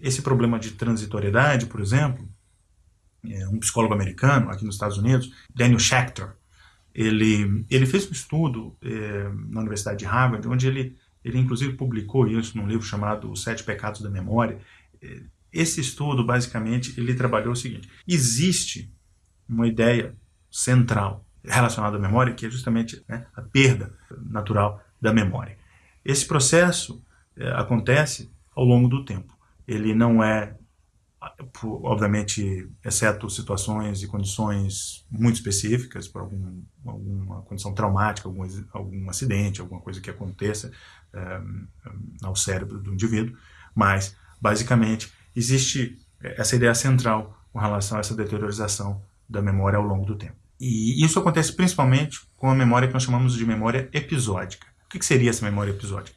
esse problema de transitoriedade, por exemplo, é, um psicólogo americano aqui nos Estados Unidos, Daniel Schechter, ele, ele fez um estudo é, na Universidade de Harvard, onde ele, ele inclusive publicou isso num livro chamado Os Sete Pecados da Memória. É, esse estudo, basicamente, ele trabalhou o seguinte, existe uma ideia central relacionada à memória, que é justamente né, a perda natural da memória. Esse processo acontece ao longo do tempo. Ele não é, obviamente, exceto situações e condições muito específicas, por algum, alguma condição traumática, algum, algum acidente, alguma coisa que aconteça é, ao cérebro do indivíduo, mas, basicamente, existe essa ideia central com relação a essa deteriorização da memória ao longo do tempo. E isso acontece principalmente com a memória que nós chamamos de memória episódica. O que seria essa memória episódica?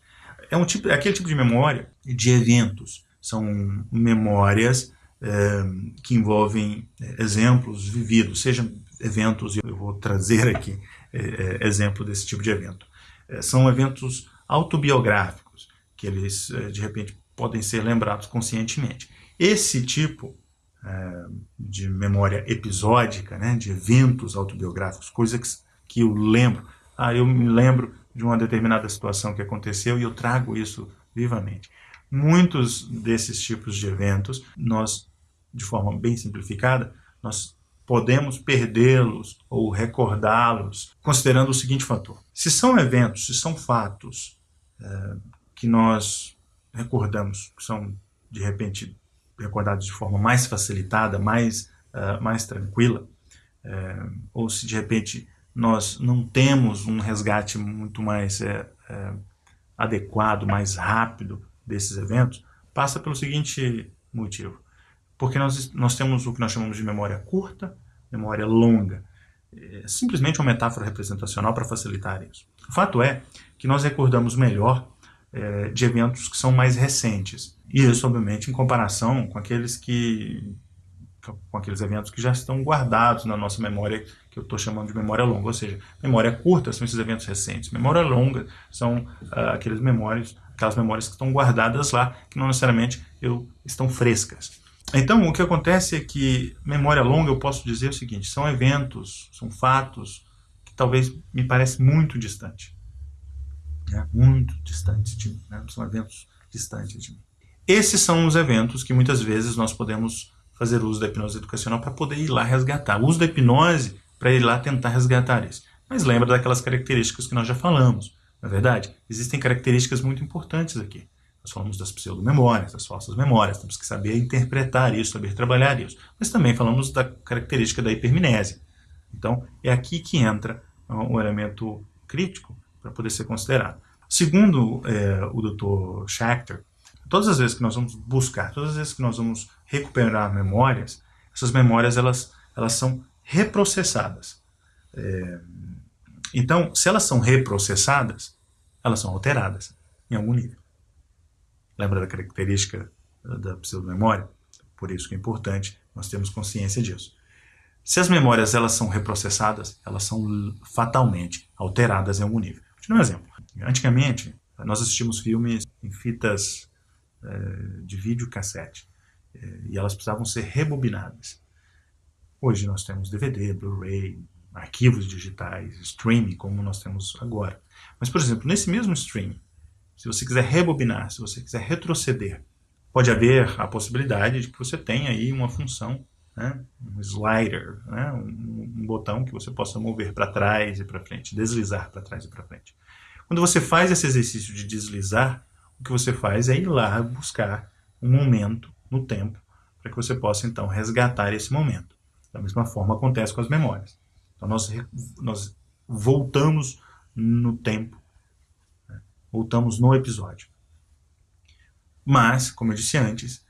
É, um tipo, é aquele tipo de memória de eventos. São memórias é, que envolvem é, exemplos vividos, sejam eventos, eu vou trazer aqui é, é exemplo desse tipo de evento. É, são eventos autobiográficos, que eles, de repente, podem ser lembrados conscientemente. Esse tipo é, de memória episódica, né, de eventos autobiográficos, coisas que, que eu lembro. Ah, eu me lembro de uma determinada situação que aconteceu e eu trago isso vivamente. Muitos desses tipos de eventos, nós, de forma bem simplificada, nós podemos perdê-los ou recordá-los, considerando o seguinte fator. Se são eventos, se são fatos é, que nós recordamos, que são, de repente, recordados de forma mais facilitada, mais, uh, mais tranquila, uh, ou se de repente nós não temos um resgate muito mais uh, adequado, mais rápido desses eventos, passa pelo seguinte motivo. Porque nós, nós temos o que nós chamamos de memória curta, memória longa. É simplesmente uma metáfora representacional para facilitar isso. O fato é que nós recordamos melhor é, de eventos que são mais recentes. E isso, obviamente, em comparação com aqueles que com aqueles eventos que já estão guardados na nossa memória, que eu estou chamando de memória longa, ou seja, memória curta são esses eventos recentes, memória longa são uh, aqueles memórias, aquelas memórias que estão guardadas lá, que não necessariamente eu, estão frescas. Então, o que acontece é que memória longa, eu posso dizer o seguinte, são eventos, são fatos que talvez me parecem muito distantes né, muito distantes de mim, né, são eventos distantes de mim. Esses são os eventos que muitas vezes nós podemos fazer uso da hipnose educacional para poder ir lá resgatar. O uso da hipnose para ir lá tentar resgatar isso. Mas lembra daquelas características que nós já falamos, na é verdade? Existem características muito importantes aqui. Nós falamos das pseudomemórias, das falsas memórias, temos que saber interpretar isso, saber trabalhar isso. Mas também falamos da característica da hipermnésia. Então, é aqui que entra um elemento crítico para poder ser considerado. Segundo é, o Dr. Schachter, todas as vezes que nós vamos buscar, todas as vezes que nós vamos recuperar memórias, essas memórias elas, elas são reprocessadas. É, então, se elas são reprocessadas, elas são alteradas em algum nível. Lembra da característica da pseudomemória? Por isso que é importante nós termos consciência disso. Se as memórias elas são reprocessadas, elas são fatalmente alteradas em algum nível. Vou te dar um exemplo. Antigamente, nós assistimos filmes em fitas de vídeo cassete é, e elas precisavam ser rebobinadas. Hoje nós temos DVD, Blu-ray, arquivos digitais, streaming, como nós temos agora. Mas, por exemplo, nesse mesmo streaming, se você quiser rebobinar, se você quiser retroceder, pode haver a possibilidade de que você tenha aí uma função, né, um slider, né, um, um botão que você possa mover para trás e para frente, deslizar para trás e para frente. Quando você faz esse exercício de deslizar, o que você faz é ir lá buscar um momento no tempo para que você possa então resgatar esse momento. Da mesma forma acontece com as memórias. Então nós, nós voltamos no tempo, né? voltamos no episódio. Mas, como eu disse antes,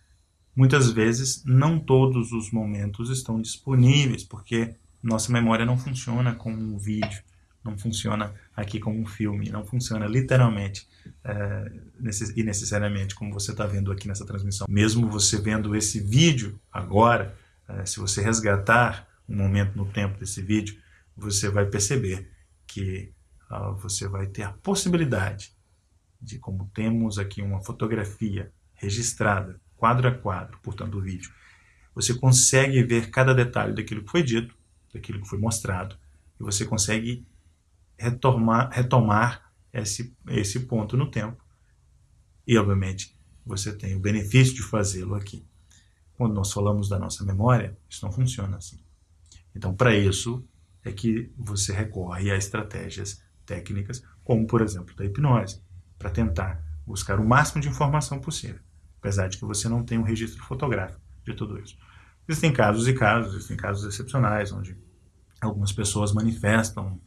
muitas vezes não todos os momentos estão disponíveis, porque nossa memória não funciona como um vídeo não funciona aqui como um filme, não funciona literalmente é, necess e necessariamente como você está vendo aqui nessa transmissão. Mesmo você vendo esse vídeo agora, é, se você resgatar um momento no tempo desse vídeo, você vai perceber que uh, você vai ter a possibilidade de, como temos aqui uma fotografia registrada quadro a quadro, portanto, o vídeo, você consegue ver cada detalhe daquilo que foi dito, daquilo que foi mostrado, e você consegue retomar, retomar esse, esse ponto no tempo. E, obviamente, você tem o benefício de fazê-lo aqui. Quando nós falamos da nossa memória, isso não funciona assim. Então, para isso é que você recorre a estratégias técnicas, como, por exemplo, da hipnose, para tentar buscar o máximo de informação possível, apesar de que você não tem um registro fotográfico de tudo isso. Existem casos e casos, existem casos excepcionais, onde algumas pessoas manifestam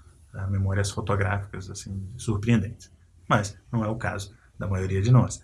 memórias fotográficas assim surpreendentes. Mas não é o caso da maioria de nós.